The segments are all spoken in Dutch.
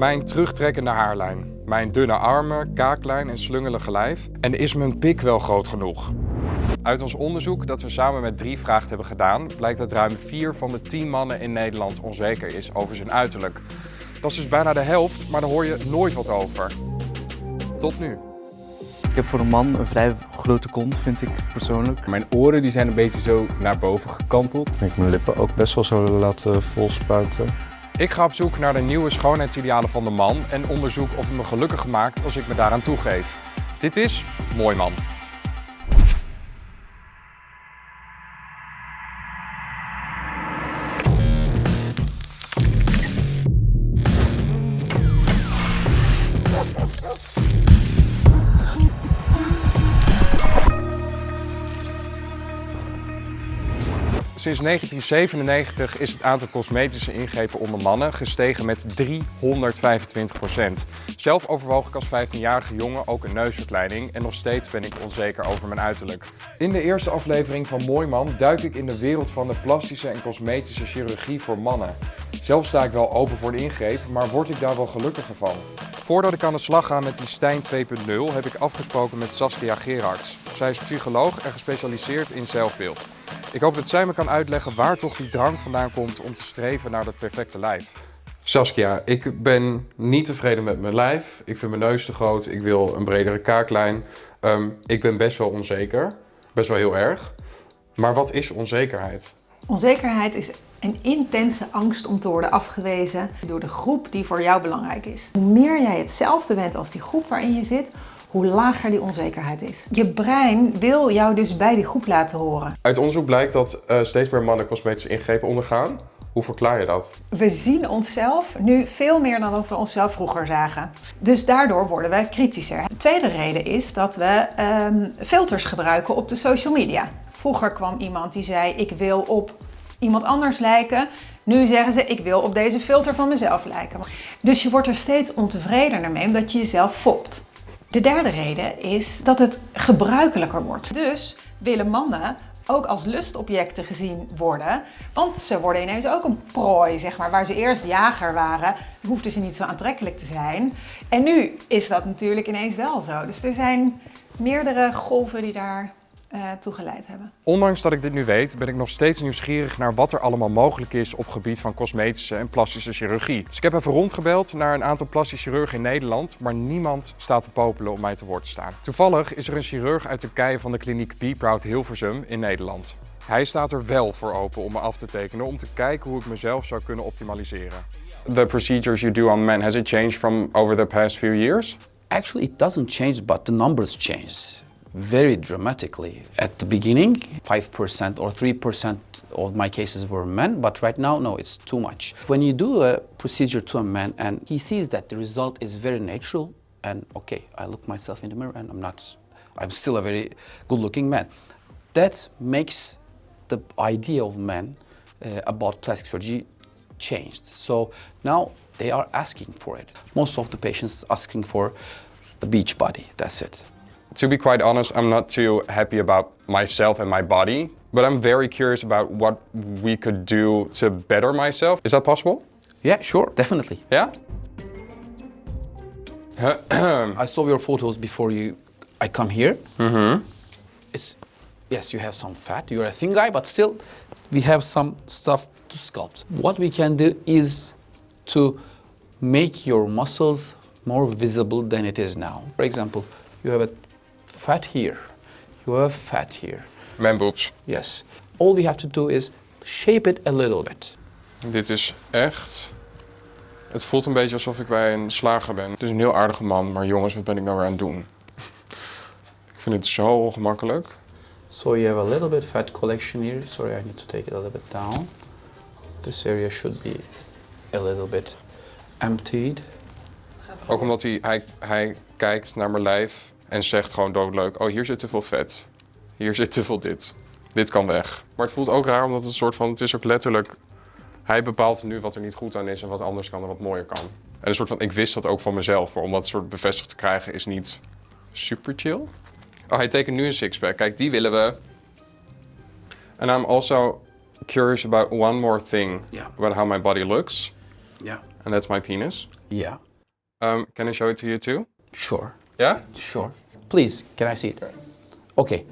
Mijn terugtrekkende haarlijn, mijn dunne armen, kaaklijn en slungelige lijf en is mijn pik wel groot genoeg? Uit ons onderzoek dat we samen met drie vragen hebben gedaan, blijkt dat ruim 4 van de 10 mannen in Nederland onzeker is over zijn uiterlijk. Dat is dus bijna de helft, maar daar hoor je nooit wat over. Tot nu. Ik heb voor een man een vrij grote kont, vind ik persoonlijk. Mijn oren die zijn een beetje zo naar boven gekanteld. Ik mijn lippen ook best wel zo laten volspuiten. Ik ga op zoek naar de nieuwe schoonheidsidealen van de man en onderzoek of het me gelukkig maakt als ik me daaraan toegeef. Dit is Mooi Man. Sinds 1997 is het aantal cosmetische ingrepen onder mannen gestegen met 325% Zelf overwoog ik als 15-jarige jongen ook een neusverkleining en nog steeds ben ik onzeker over mijn uiterlijk. In de eerste aflevering van Mooi Man duik ik in de wereld van de plastische en cosmetische chirurgie voor mannen. Zelf sta ik wel open voor de ingreep, maar word ik daar wel gelukkiger van? Voordat ik aan de slag ga met die Stijn 2.0 heb ik afgesproken met Saskia Gerards. Zij is psycholoog en gespecialiseerd in zelfbeeld. Ik hoop dat zij me kan uitleggen waar toch die drang vandaan komt om te streven naar dat perfecte lijf. Saskia, ik ben niet tevreden met mijn lijf. Ik vind mijn neus te groot. Ik wil een bredere kaaklijn. Ehm, ik ben best wel onzeker. Best wel heel erg. Maar wat is onzekerheid? Onzekerheid is een intense angst om te worden afgewezen door de groep die voor jou belangrijk is. Hoe meer jij hetzelfde bent als die groep waarin je zit, hoe lager die onzekerheid is. Je brein wil jou dus bij die groep laten horen. Uit onderzoek blijkt dat uh, steeds meer mannen cosmetische ingrepen ondergaan. Hoe verklaar je dat? We zien onszelf nu veel meer dan dat we onszelf vroeger zagen. Dus daardoor worden we kritischer. De tweede reden is dat we um, filters gebruiken op de social media. Vroeger kwam iemand die zei ik wil op iemand anders lijken. Nu zeggen ze, ik wil op deze filter van mezelf lijken. Dus je wordt er steeds ontevredener mee omdat je jezelf fopt. De derde reden is dat het gebruikelijker wordt. Dus willen mannen ook als lustobjecten gezien worden. Want ze worden ineens ook een prooi, zeg maar. Waar ze eerst jager waren, hoefden ze niet zo aantrekkelijk te zijn. En nu is dat natuurlijk ineens wel zo. Dus er zijn meerdere golven die daar uh, toegeleid hebben. Ondanks dat ik dit nu weet, ben ik nog steeds nieuwsgierig naar wat er allemaal mogelijk is op gebied van cosmetische en plastische chirurgie. Dus ik heb even rondgebeld naar een aantal plastische chirurgen in Nederland, maar niemand staat te popelen om mij te woord te staan. Toevallig is er een chirurg uit Turkije van de kliniek Be Proud Hilversum in Nederland. Hij staat er wel voor open om me af te tekenen om te kijken hoe ik mezelf zou kunnen optimaliseren. The procedures you do on men, has it changed from over the past few years? Actually, it doesn't change, but the numbers change. Very dramatically. At the beginning, 5% or 3% of my cases were men, but right now, no, it's too much. When you do a procedure to a man and he sees that the result is very natural and okay, I look myself in the mirror and I'm not, I'm still a very good looking man. That makes the idea of men uh, about plastic surgery changed. So now they are asking for it. Most of the patients asking for the beach body, that's it. To be quite honest, I'm not too happy about myself and my body, but I'm very curious about what we could do to better myself. Is that possible? Yeah, sure, definitely. Yeah? I saw your photos before you I come here. Mm-hmm. It's yes, you have some fat. You're a thin guy, but still, we have some stuff to sculpt. What we can do is to make your muscles more visible than it is now. For example, you have a fat here. You have fat here. Man boobs. Yes. All we have to do is shape it a little bit. Dit is echt... Het voelt een beetje alsof ik bij een slager ben. Het is een heel aardige man, maar jongens, wat ben ik nou weer aan het doen? ik vind het zo ongemakkelijk. So you have a little bit fat collection here. Sorry, I need to take it a little bit down. This area should be a little bit emptied. Ook omdat hij, hij, hij kijkt naar mijn lijf en zegt gewoon doodleuk, oh hier zit te veel vet. Hier zit te veel dit. Dit kan weg. Maar het voelt ook raar omdat het een soort van, het is ook letterlijk... Hij bepaalt nu wat er niet goed aan is en wat anders kan en wat mooier kan. En een soort van, ik wist dat ook van mezelf, maar om dat soort bevestigd te krijgen is niet super chill. Oh, hij tekent nu een sixpack. Kijk, die willen we. And I'm also curious about one more thing. Yeah. About how my body looks. Yeah. And that's my penis. Yeah. Um, can I show it to you too? Sure. Yeah? Sure. Please, can I see it? Okay.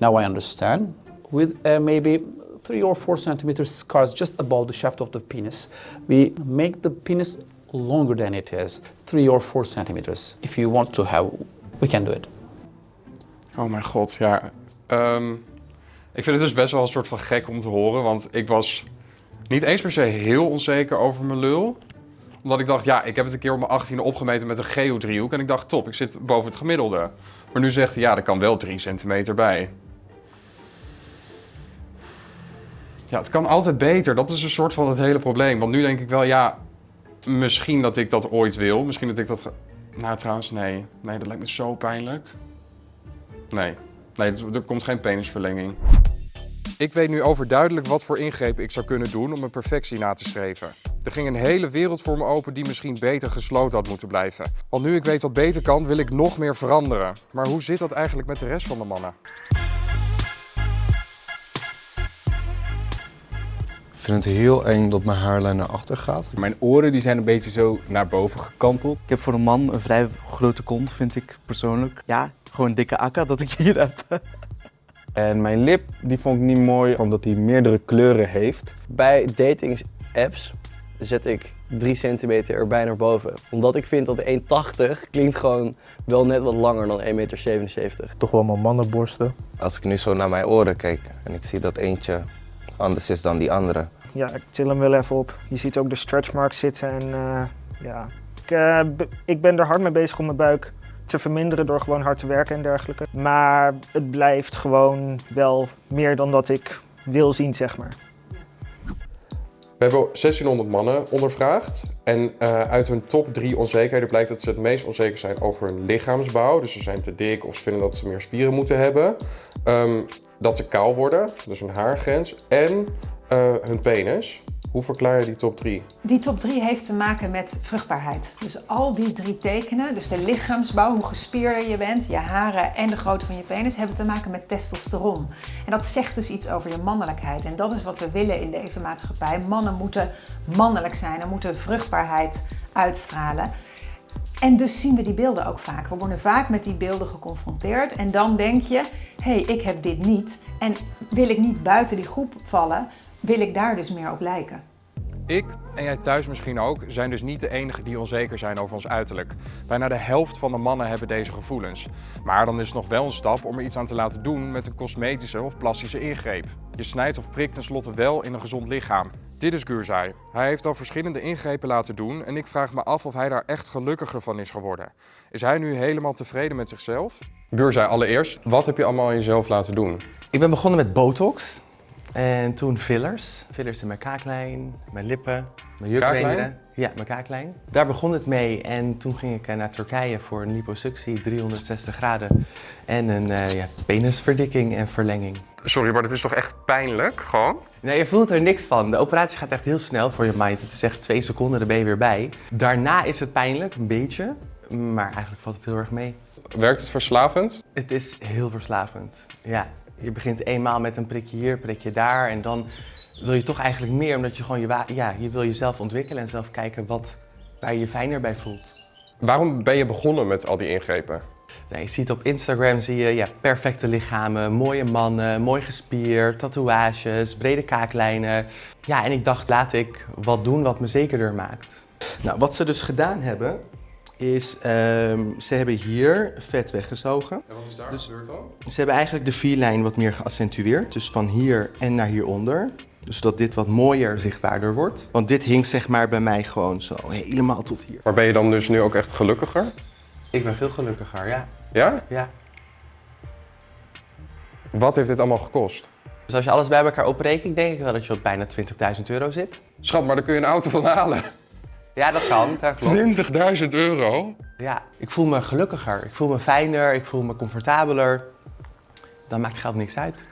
Now I understand. With uh, maybe three or four centimeters scars just above the shaft of the penis, we make the penis longer than it is, three or four centimeters. If you want to have, we can do it. Oh mijn god, ja. Ehm, ik vind het dus best wel een soort van gek om te horen, want ik was niet eens per se heel onzeker over mijn lul. Omdat ik dacht, ja, ik heb het een keer op mijn 18e opgemeten met een geodriehoek en ik dacht, top, ik zit boven het gemiddelde. Maar nu zegt hij, ja, er kan wel 3 centimeter bij. Ja, het kan altijd beter. Dat is een soort van het hele probleem. Want nu denk ik wel, ja, misschien dat ik dat ooit wil. Misschien dat ik dat... Nou, trouwens, nee. Nee, dat lijkt me zo pijnlijk. Nee. Nee, er komt geen penisverlenging. Ik weet nu overduidelijk wat voor ingrepen ik zou kunnen doen om mijn perfectie na te streven. Er ging een hele wereld voor me open die misschien beter gesloten had moeten blijven. Want nu ik weet wat beter kan, wil ik nog meer veranderen. Maar hoe zit dat eigenlijk met de rest van de mannen? Ik vind het heel eng dat mijn haarlijn naar achter gaat. Mijn oren die zijn een beetje zo naar boven gekanteld. Ik heb voor een man een vrij grote kont, vind ik persoonlijk. Ja, gewoon een dikke akka dat ik hier heb. En mijn lip, die vond ik niet mooi, omdat hij meerdere kleuren heeft. Bij dating apps zet ik 3 centimeter erbij naar boven. Omdat ik vind dat 1,80 klinkt gewoon wel net wat langer dan 1,77 meter. toch wel mijn mannenborsten. Als ik nu zo naar mijn oren kijk en ik zie dat eentje anders is dan die andere. Ja, ik til hem wel even op. Je ziet ook de stretch marks zitten en eh, ja. Ik, eh, ik ben er hard mee bezig om mijn buik te verminderen door gewoon hard te werken en dergelijke. Maar het blijft gewoon wel meer dan dat ik wil zien, zeg maar. We hebben 1600 mannen ondervraagd. En eh, uit hun top drie onzekerheden blijkt dat ze het meest onzeker zijn over hun lichaamsbouw. Dus ze zijn te dik of ze vinden dat ze meer spieren moeten hebben. Ehm, dat ze kaal worden, dus hun haargrens. En eh, hun penis. Hoe verklaar je die top drie? Die top 3 heeft te maken met vruchtbaarheid. Dus al die drie tekenen, dus de lichaamsbouw, hoe gespierder je bent, je haren en de grootte van je penis, hebben te maken met testosteron. En dat zegt dus iets over je mannelijkheid. En dat is wat we willen in deze maatschappij. Mannen moeten mannelijk zijn en moeten vruchtbaarheid uitstralen. En dus zien we die beelden ook vaak. We worden vaak met die beelden geconfronteerd. En dan denk je, hé, hey, ik heb dit niet. En wil ik niet buiten die groep vallen, wil ik daar dus meer op lijken. Ik en jij thuis misschien ook zijn dus niet de enigen die onzeker zijn over ons uiterlijk. Bijna de helft van de mannen hebben deze gevoelens. Maar dan is het nog wel een stap om er iets aan te laten doen met een cosmetische of plastische ingreep. Je snijdt of prikt tenslotte wel in een gezond lichaam. Dit is Gurzai. Hij heeft al verschillende ingrepen laten doen en ik vraag me af of hij daar echt gelukkiger van is geworden. Is hij nu helemaal tevreden met zichzelf? Gurzai, allereerst, wat heb je allemaal aan jezelf laten doen? Ik ben begonnen met botox. En toen fillers. Fillers in mijn kaaklijn, mijn lippen, mijn jukbeenderen. Ja, mijn kaaklijn. Daar begon het mee. En toen ging ik eh, naar Turkije voor een liposuctie, 360 graden. En een eh, ja, penisverdikking en verlenging. Sorry, maar dit is toch echt pijnlijk, gewoon? Nee, je voelt er niks van. De operatie gaat echt heel snel voor je mind. Het is echt twee seconden, dan ben je weer bij. Daarna is het pijnlijk, een beetje. Maar eigenlijk valt het heel erg mee. Werkt het verslavend? Het is heel verslavend. Ja, je begint eenmaal met een prikje hier, prikje daar. En dan wil je toch eigenlijk meer, omdat je gewoon je, ja, je wil jezelf ontwikkelen en zelf kijken wat, waar je je fijner bij voelt. Waarom ben je begonnen met al die ingrepen? Nou, je ziet op Instagram zie je ja, perfecte lichamen, mooie mannen, mooi gespierd, tatoeages, brede kaaklijnen. Ja, en ik dacht, laat ik wat doen wat me zekerder maakt. Nou, wat ze dus gedaan hebben, is ehm, ze hebben hier vet weggezogen. En wat is daar Dus- gebeurd dan? Ze hebben eigenlijk de vierlijn wat meer geaccentueerd. Dus van hier en naar hieronder. Dus zodat dit wat mooier zichtbaarder wordt. Want dit hing zeg maar bij mij gewoon zo helemaal tot hier. Maar ben je dan dus nu ook echt gelukkiger? Ik ben veel gelukkiger, ja. Ja? ja. Wat heeft dit allemaal gekost? Dus als je alles bij elkaar oprekent, denk ik wel dat je op bijna 20.000 euro zit. Schat, maar daar kun je een auto van halen. Ja, dat kan. Dat klopt. 20.000 euro? Ja, ik voel me gelukkiger. Ik voel me fijner. Ik voel me comfortabeler. Dan maakt geld niks uit.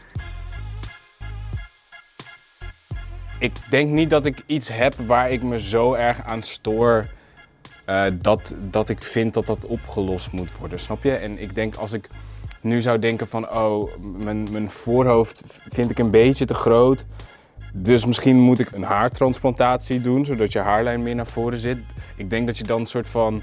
Ik denk niet dat ik iets heb waar ik me zo erg aan stoor eh, dat, dat ik vind dat dat opgelost moet worden, snap je? En ik denk als ik nu zou denken van, oh, mijn, mijn voorhoofd vind ik een beetje te groot. Dus misschien moet ik een haartransplantatie doen, zodat je haarlijn meer naar voren zit. Ik denk dat je dan een soort van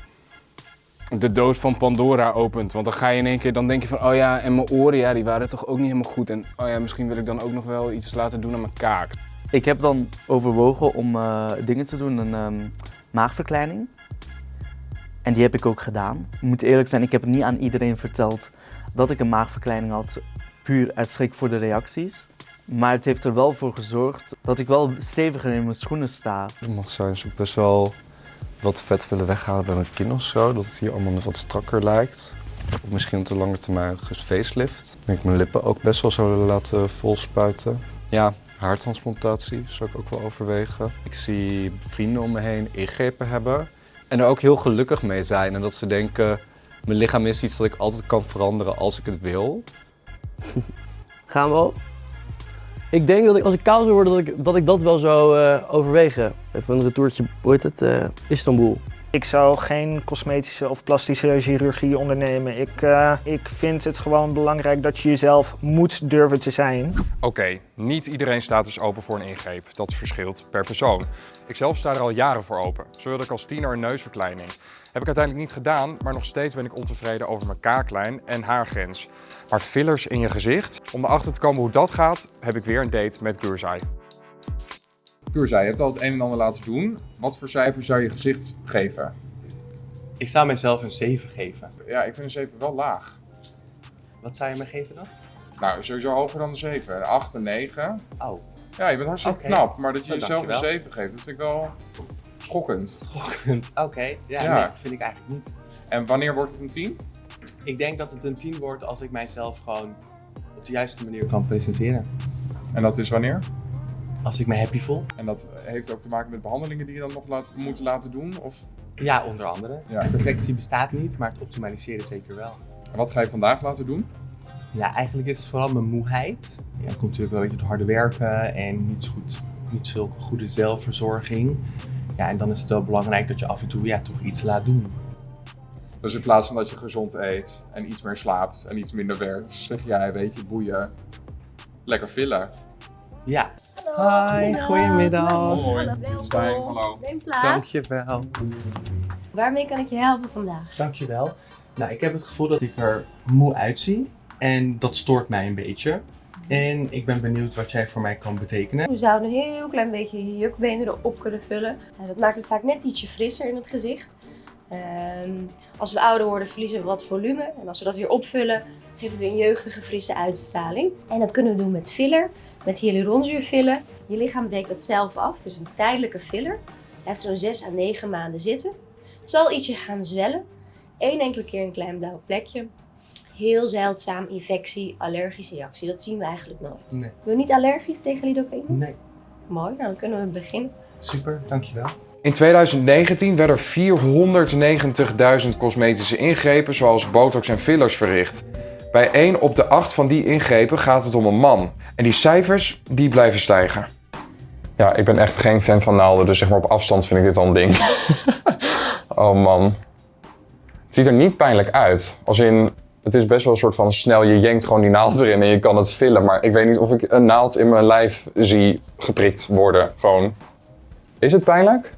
de doos van Pandora opent. Want dan ga je in één keer, dan denk je van, oh ja, en mijn oren, ja, die waren toch ook niet helemaal goed. En oh ja, misschien wil ik dan ook nog wel iets laten doen aan mijn kaak. Ik heb dan overwogen om eh, dingen te doen, een ehm, maagverkleining. En die heb ik ook gedaan. Ik moet eerlijk zijn, ik heb niet aan iedereen verteld dat ik een maagverkleining had, puur uit schrik voor de reacties. Maar het heeft er wel voor gezorgd dat ik wel steviger in mijn schoenen sta. Het mag zijn ze best wel wat vet willen weghalen bij mijn kin of zo. Dat het hier allemaal wat strakker lijkt. Of misschien op de lange termijn facelift. Ik denk mijn lippen ook best wel zo laten volspuiten. Ja, haartransplantatie zou ik ook wel overwegen. Ik zie vrienden om me heen ingrepen hebben. En er ook heel gelukkig mee zijn. En dat ze denken, mijn lichaam is iets dat ik altijd kan veranderen als ik het wil. Gaan we al? Ik denk dat ik, als ik kaal zou worden, dat ik dat, ik dat wel zou eh, overwegen. Even een retourtje, hoe heet het? Eh, Istanbul. Ik zou geen cosmetische of plastische chirurgie ondernemen. Ik, eh, ik vind het gewoon belangrijk dat je jezelf moet durven te zijn. Oké, niet iedereen staat dus open voor een ingreep. Dat verschilt per persoon. Ik zelf sta er al jaren voor open. Zo wilde ik als tiener een neusverkleining. Heb ik uiteindelijk niet gedaan, maar nog steeds ben ik ontevreden over mijn kaaklijn en haargrens. Maar fillers in je gezicht, om erachter te komen hoe dat gaat, heb ik weer een date met Gurzai. Gurzai, je hebt al het een en ander laten doen. Wat voor cijfer zou je gezicht geven? Ik zou mezelf een 7 geven. Ja, ik vind een 7 wel laag. Wat zou je me geven dan? Nou, sowieso hoger dan de 7. Een 8, een 9. Oh. Ja, je bent hartstikke knap, maar dat je Oh, jezelf een dankjewel. 7 geeft, dat vind ik wel schokkend. Schokkend. Oké, ja, Ja. nee, vind ik eigenlijk niet. En wanneer wordt het een 10? Ik denk dat het een 10 wordt als ik mijzelf gewoon op de juiste manier kan presenteren. En dat is wanneer? Als ik me happy voel. En dat heeft ook te maken met behandelingen die je dan nog laat, moet laten doen? Of? Ja, onder andere. Ja. Perfectie bestaat niet, maar het optimaliseren zeker wel. En wat ga je vandaag laten doen? Ja, eigenlijk is het vooral mijn moeheid. Ja, dat komt natuurlijk wel een beetje door harde werken en niet, zo goed, niet zulke goede zelfverzorging. Ja, en dan is het wel belangrijk dat je af en toe ja, toch iets laat doen. Dus in plaats van dat je gezond eet en iets meer slaapt en iets minder werkt, zeg jij, weet je, boeien, lekker villen. Ja. Hi, goedemiddag. Hoi, hallo. Neem plaats. Dankjewel. Waarmee kan ik je helpen vandaag? Dankjewel. Nou, ik heb het gevoel dat ik er moe uitzie. En dat stoort mij een beetje. En ik ben benieuwd wat jij voor mij kan betekenen. We zouden een heel klein beetje je jukbenen erop kunnen vullen. Nou, dat maakt het vaak net ietsje frisser in het gezicht. Ehm, als we ouder worden verliezen we wat volume. En als we dat weer opvullen, geeft het weer een jeugdige, frisse uitstraling. En dat kunnen we doen met filler, met hyaluronzuurfiller. Je lichaam breekt dat zelf af, dus een tijdelijke filler. Blijft zo'n 6 à 9 maanden zitten. Het zal ietsje gaan zwellen. Eén enkele keer een klein blauw plekje. Heel zeldzaam infectie, allergische reactie. Dat zien we eigenlijk nooit. Nee. Ben je niet allergisch tegen lidocaïne? Nee. Mooi, nou dan kunnen we beginnen. Super, dankjewel. In 2019 werden er 490.000 cosmetische ingrepen zoals botox en fillers verricht. Bij 1 op de 8 van die ingrepen gaat het om een man. En die cijfers, die blijven stijgen. Ja, ik ben echt geen fan van naalden, dus zeg maar op afstand vind ik dit al een ding. oh man. Het ziet er niet pijnlijk uit. Als in, het is best wel een soort van snel, je jenkt gewoon die naald erin en je kan het vullen. Maar ik weet niet of ik een naald in mijn lijf zie geprikt worden. Gewoon. Is het pijnlijk?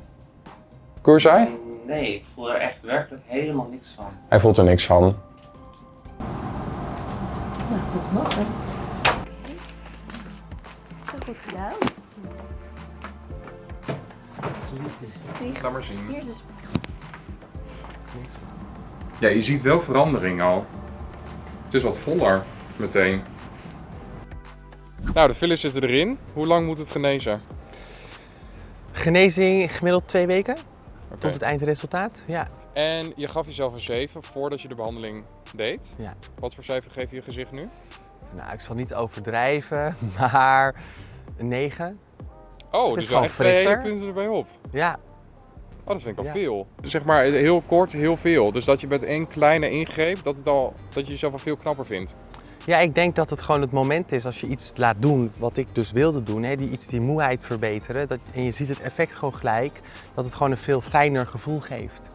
Kurzai? Nee, ik voel er echt werkelijk helemaal niks van. Hij voelt er niks van. Nou, goed was hè. Goed gedaan. Laat maar zien. Hier is de spiegel. Ja, je ziet wel verandering al. Het is wat voller meteen. Nou, de fillers zitten erin. Hoe lang moet het genezen? Genezing gemiddeld twee weken. Tot het eindresultaat. Ja. En je gaf jezelf een 7 voordat je de behandeling deed. Ja. Wat voor cijfer geef je je gezicht nu? Nou, ik zal niet overdrijven, maar een 9. Oh, Het dus is wel gewoon echt twee hele punten erbij op. Ja. Oh, dat vind ik al Ja. veel. Zeg maar heel kort, heel veel. Dus dat je met één kleine ingreep, dat, het al, dat je jezelf al veel knapper vindt. Ja, ik denk dat het gewoon het moment is als je iets laat doen wat ik dus wilde doen. Hè, die iets die moeheid verbeteren. Dat, en je ziet het effect gewoon gelijk. Dat het gewoon een veel fijner gevoel geeft.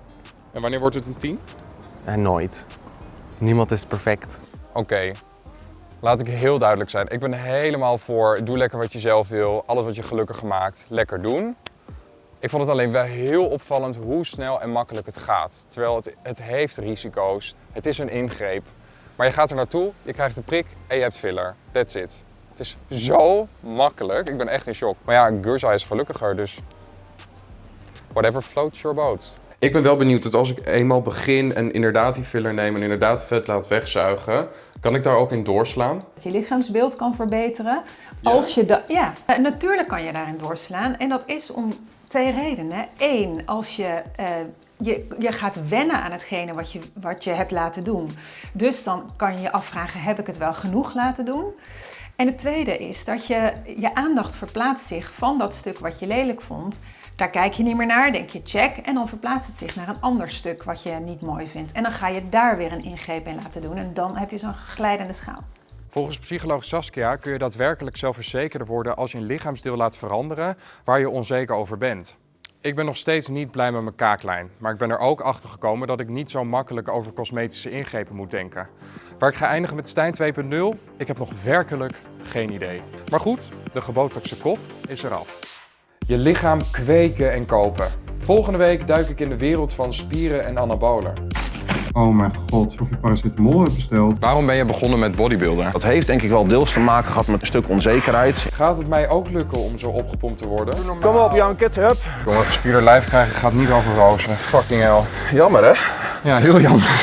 En wanneer wordt het een 10? En nooit. Niemand is perfect. Oké. Laat ik heel duidelijk zijn. Ik ben helemaal voor doe lekker wat je zelf wil. Alles wat je gelukkig maakt, lekker doen. Ik vond het alleen wel heel opvallend hoe snel en makkelijk het gaat. Terwijl het, het heeft risico's, het is een ingreep. Maar je gaat er naartoe, je krijgt de prik en je hebt filler. That's it. Het is zo makkelijk. Ik ben echt in shock. Maar ja, Gurza is gelukkiger, dus whatever floats your boat. Ik ben wel benieuwd dat als ik eenmaal begin en inderdaad die filler neem en inderdaad vet laat wegzuigen, kan ik daar ook in doorslaan? Dat je lichaamsbeeld kan verbeteren. Als je da ja, natuurlijk kan je daarin doorslaan. En dat is om twee redenen. Eén, als je, eh, je, je gaat wennen aan hetgene wat je, wat je hebt laten doen. Dus dan kan je je afvragen, heb ik het wel genoeg laten doen? En het tweede is dat je, je aandacht verplaatst zich van dat stuk wat je lelijk vond. Daar kijk je niet meer naar, denk je check. En dan verplaatst het zich naar een ander stuk wat je niet mooi vindt. En dan ga je daar weer een ingreep in laten doen. En dan heb je zo'n glijdende schaal. Volgens psycholoog Saskia kun je daadwerkelijk zelfverzekerder worden als je een lichaamsdeel laat veranderen waar je onzeker over bent. Ik ben nog steeds niet blij met mijn kaaklijn, maar ik ben er ook achter gekomen dat ik niet zo makkelijk over cosmetische ingrepen moet denken. Waar ik ga eindigen met Stijn 2.0, ik heb nog werkelijk geen idee. Maar goed, de gebotoxe kop is eraf. Je lichaam kweken en kopen. Volgende week duik ik in de wereld van spieren en anabolen. Oh mijn god, of je paracetamol hebt besteld. Waarom ben je begonnen met bodybuilden? Dat heeft denk ik wel deels te maken gehad met een stuk onzekerheid. Gaat het mij ook lukken om zo opgepompt te worden? Kom op Janket, hup. Een gespierde lijf krijgen gaat niet over rozen. Fucking hell. Jammer hè? Ja, heel jammer.